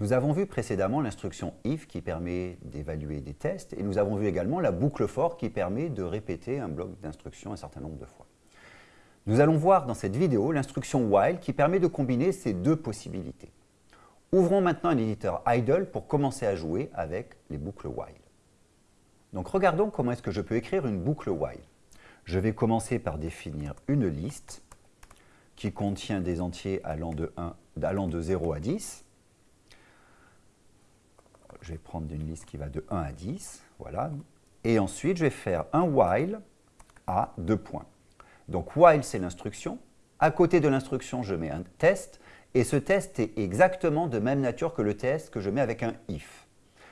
Nous avons vu précédemment l'instruction if qui permet d'évaluer des tests et nous avons vu également la boucle for qui permet de répéter un bloc d'instructions un certain nombre de fois. Nous allons voir dans cette vidéo l'instruction while qui permet de combiner ces deux possibilités. Ouvrons maintenant un éditeur idle pour commencer à jouer avec les boucles while. Donc regardons comment est-ce que je peux écrire une boucle while. Je vais commencer par définir une liste qui contient des entiers allant de, 1, allant de 0 à 10. Je vais prendre une liste qui va de 1 à 10. Voilà. Et ensuite, je vais faire un while à deux points. Donc while, c'est l'instruction. À côté de l'instruction, je mets un test. Et ce test est exactement de même nature que le test que je mets avec un if,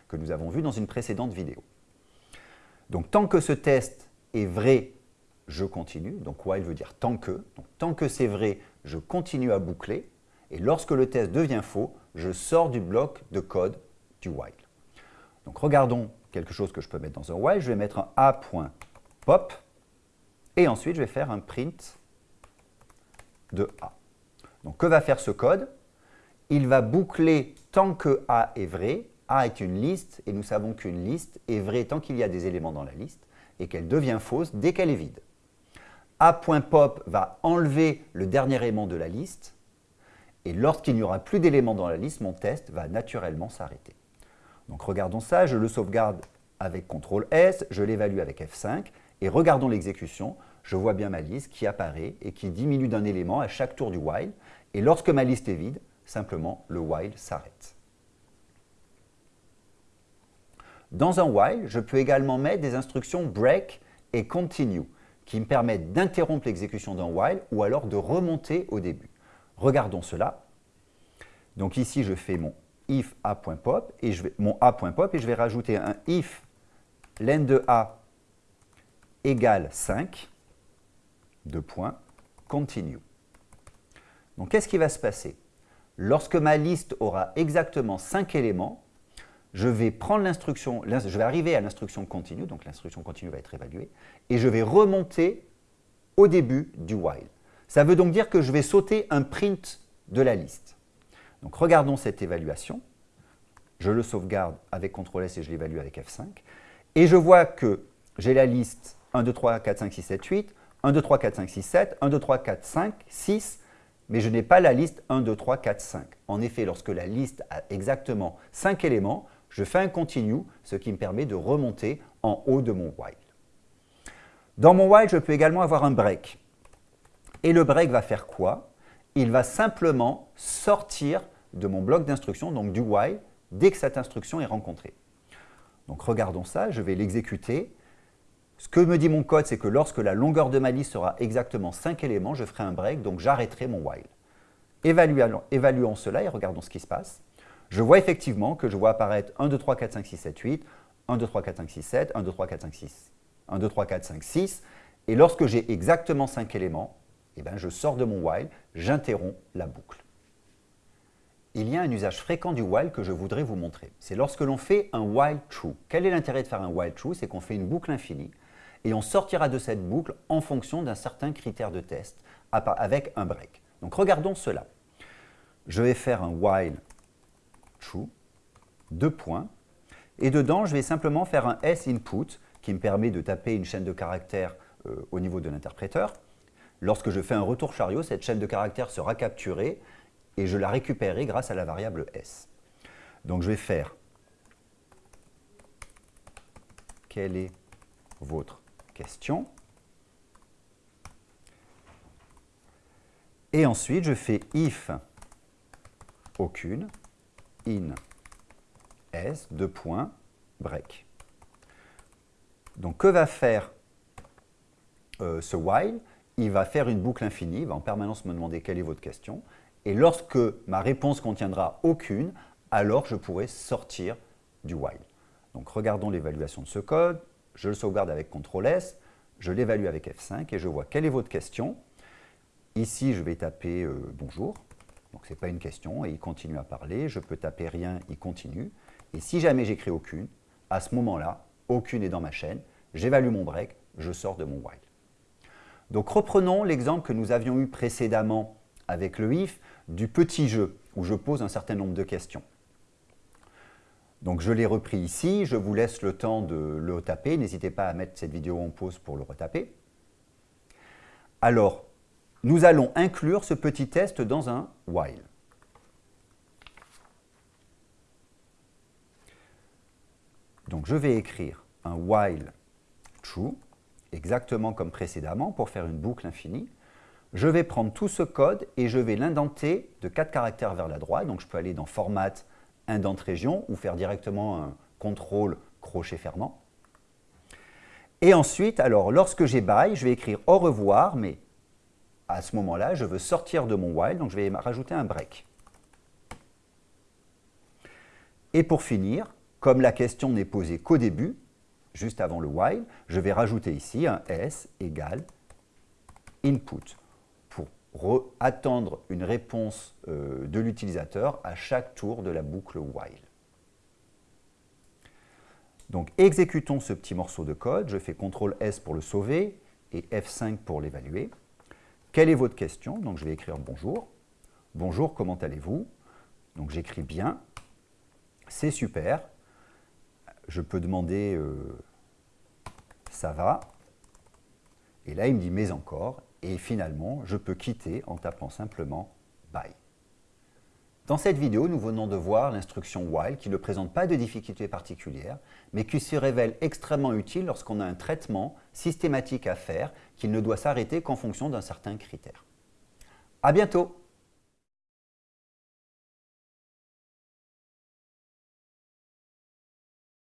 que nous avons vu dans une précédente vidéo. Donc tant que ce test est vrai, je continue. Donc while veut dire tant que. Donc, tant que c'est vrai, je continue à boucler. Et lorsque le test devient faux, je sors du bloc de code du while. Donc regardons quelque chose que je peux mettre dans un while. Je vais mettre un a.pop et ensuite, je vais faire un print de A. Donc, que va faire ce code? Il va boucler tant que A est vrai. A est une liste et nous savons qu'une liste est vraie tant qu'il y a des éléments dans la liste et qu'elle devient fausse dès qu'elle est vide. A.pop va enlever le dernier élément de la liste et lorsqu'il n'y aura plus d'éléments dans la liste, mon test va naturellement s'arrêter. Donc regardons ça, je le sauvegarde avec CTRL S, je l'évalue avec F5 et regardons l'exécution, je vois bien ma liste qui apparaît et qui diminue d'un élément à chaque tour du while. Et lorsque ma liste est vide, simplement le while s'arrête. Dans un while, je peux également mettre des instructions break et continue qui me permettent d'interrompre l'exécution d'un while ou alors de remonter au début. Regardons cela. Donc ici, je fais mon if a.pop et je vais, mon a.pop et je vais rajouter un if len de a égale 5, deux points, continue. Donc, qu'est-ce qui va se passer? Lorsque ma liste aura exactement 5 éléments, je vais je vais arriver à l'instruction continue, donc l'instruction continue va être évaluée, et je vais remonter au début du while. Ça veut donc dire que je vais sauter un print de la liste. Donc regardons cette évaluation. Je le sauvegarde avec CTRL S et je l'évalue avec F5. Et je vois que j'ai la liste 1, 2, 3, 4, 5, 6, 7, 8, 1, 2, 3, 4, 5, 6, 7, 1, 2, 3, 4, 5, 6, mais je n'ai pas la liste 1, 2, 3, 4, 5. En effet, lorsque la liste a exactement 5 éléments, je fais un continue, ce qui me permet de remonter en haut de mon while. Dans mon while, je peux également avoir un break. Et le break va faire quoi? Il va simplement sortir de mon bloc d'instruction, donc du while, dès que cette instruction est rencontrée. Donc regardons ça, je vais l'exécuter ce que me dit mon code, c'est que lorsque la longueur de ma liste sera exactement 5 éléments, je ferai un break, donc j'arrêterai mon while. Évaluons, cela et regardons ce qui se passe. Je vois effectivement que je vois apparaître 1, 2, 3, 4, 5, 6, 7, 8, 1, 2, 3, 4, 5, 6, 7, 1, 2, 3, 4, 5, 6, 1, 2, 3, 4, 5, 6. Et lorsque j'ai exactement 5 éléments, eh ben, je sors de mon while, j'interromps la boucle. Il y a un usage fréquent du while que je voudrais vous montrer. C'est lorsque l'on fait un while true. Quel est l'intérêt de faire un while true? C'est qu'on fait une boucle infinie et on sortira de cette boucle en fonction d'un certain critère de test avec un break. Donc regardons cela. Je vais faire un while true, deux points, et dedans je vais simplement faire un s input qui me permet de taper une chaîne de caractères euh, au niveau de l'interpréteur. Lorsque je fais un retour chariot, cette chaîne de caractères sera capturée et je la récupérerai grâce à la variable s. Donc je vais faire quel est votre question. Et ensuite, je fais if aucune, in s, deux points, break. Donc, que va faire euh, ce while? Il va faire une boucle infinie, il va en permanence me demander quelle est votre question. Et lorsque ma réponse contiendra aucune, alors je pourrai sortir du while. Donc, regardons l'évaluation de ce code je le sauvegarde avec CTRL S, je l'évalue avec F5 et je vois quelle est votre question. Ici, je vais taper euh, bonjour, donc ce n'est pas une question, et il continue à parler. Je peux taper rien, il continue. Et si jamais j'écris aucune, à ce moment-là, aucune est dans ma chaîne, j'évalue mon break, je sors de mon while. Donc reprenons l'exemple que nous avions eu précédemment avec le if du petit jeu où je pose un certain nombre de questions. Donc je l'ai repris ici, je vous laisse le temps de le retaper. N'hésitez pas à mettre cette vidéo en pause pour le retaper. Alors, nous allons inclure ce petit test dans un while. Donc je vais écrire un while true, exactement comme précédemment, pour faire une boucle infinie. Je vais prendre tout ce code et je vais l'indenter de 4 caractères vers la droite. Donc je peux aller dans Format, indent région ou faire directement un contrôle crochet fermant. Et ensuite, alors, lorsque j'ai bye, je vais écrire au revoir, mais à ce moment-là, je veux sortir de mon while, donc je vais rajouter un break. Et pour finir, comme la question n'est posée qu'au début, juste avant le while, je vais rajouter ici un s égale input attendre une réponse euh, de l'utilisateur à chaque tour de la boucle while. Donc exécutons ce petit morceau de code, je fais CTRL S pour le sauver et F5 pour l'évaluer. Quelle est votre question? Donc je vais écrire bonjour. Bonjour, comment allez-vous? Donc j'écris bien. C'est super. Je peux demander euh, ça va. Et là, il me dit mais encore. Et finalement, je peux quitter en tapant simplement bye. Dans cette vidéo, nous venons de voir l'instruction while qui ne présente pas de difficultés particulières, mais qui se révèle extrêmement utile lorsqu'on a un traitement systématique à faire qui ne doit s'arrêter qu'en fonction d'un certain critère. À bientôt